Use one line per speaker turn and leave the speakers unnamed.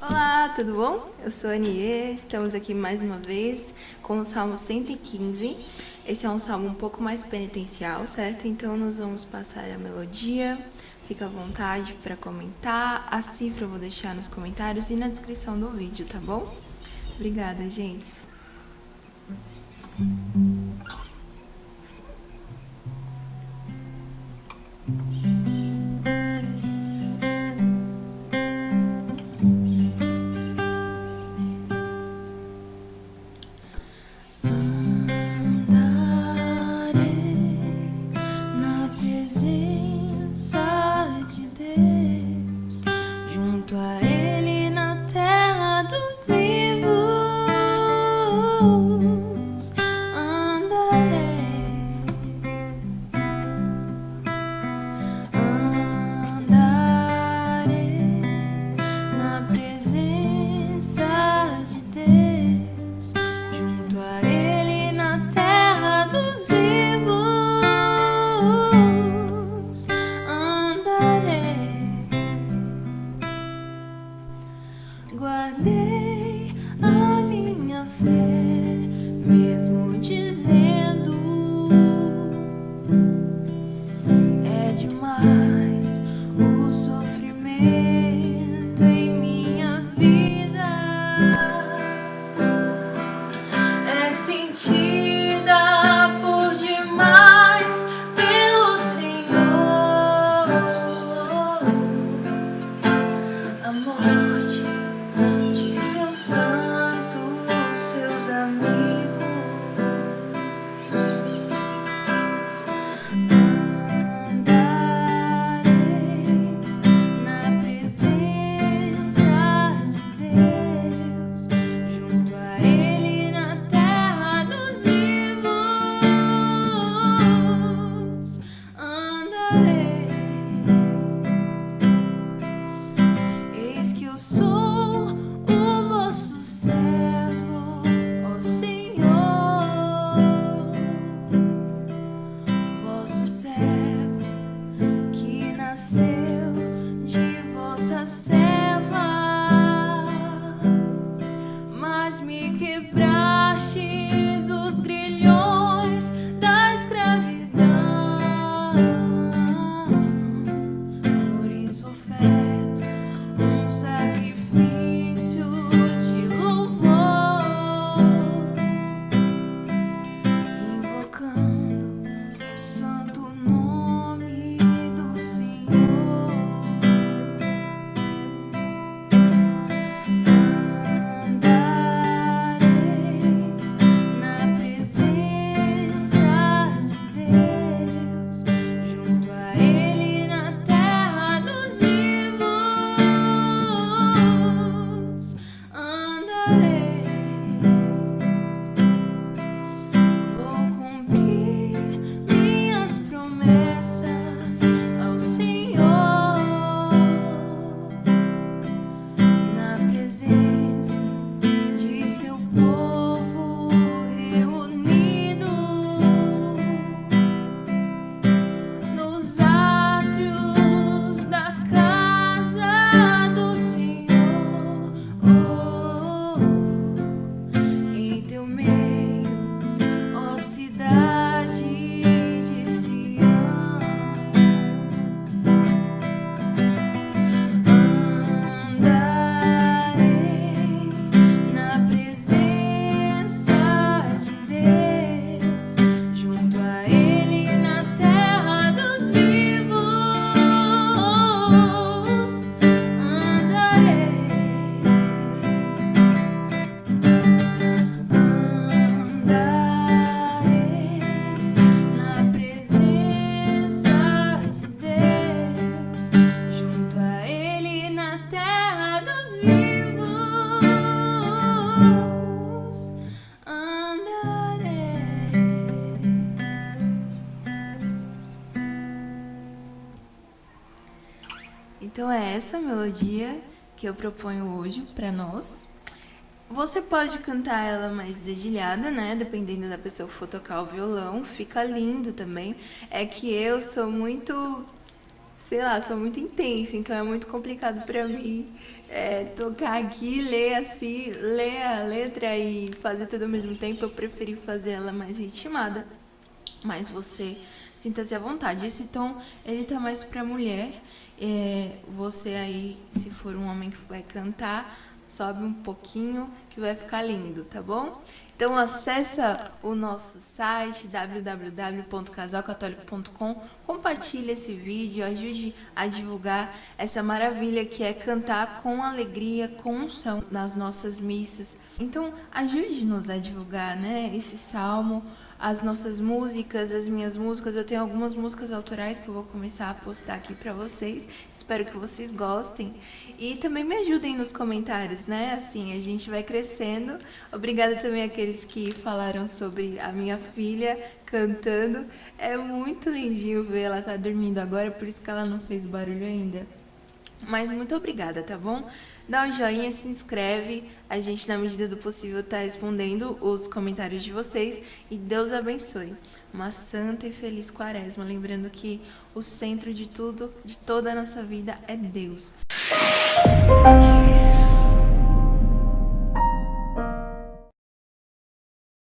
Olá, tudo bom? Eu sou a Anie, estamos aqui mais uma vez com o Salmo 115. Esse é um salmo um pouco mais penitencial, certo? Então nós vamos passar a melodia, fica à vontade para comentar. A cifra eu vou deixar nos comentários e na descrição do vídeo, tá bom? Obrigada, gente. toi Então é essa melodia que eu proponho hoje para nós. Você pode cantar ela mais dedilhada, né? Dependendo da pessoa que for tocar o violão, fica lindo também. É que eu sou muito sei lá, sou muito intensa, então é muito complicado pra mim é, tocar aqui, ler assim, ler a letra e fazer tudo ao mesmo tempo. Eu preferi fazer ela mais ritmada, mas você sinta-se à vontade. Esse tom, ele tá mais pra mulher. É, você aí, se for um homem que vai cantar, sobe um pouquinho que vai ficar lindo, tá bom? Então acessa o nosso site www.casalcatólico.com, compartilhe esse vídeo, ajude a divulgar essa maravilha que é cantar com alegria, com unção nas nossas missas. Então ajude-nos a divulgar, né, esse salmo, as nossas músicas, as minhas músicas. Eu tenho algumas músicas autorais que eu vou começar a postar aqui para vocês. Espero que vocês gostem e também me ajudem nos comentários, né? Assim a gente vai crescendo. Obrigada também àqueles aqueles que falaram sobre a minha filha cantando. É muito lindinho ver ela tá dormindo agora, por isso que ela não fez barulho ainda. Mas muito obrigada, tá bom? Dá um joinha, se inscreve. A gente, na medida do possível, tá respondendo os comentários de vocês. E Deus abençoe. Uma santa e feliz quaresma. Lembrando que o centro de tudo, de toda a nossa vida, é Deus. Música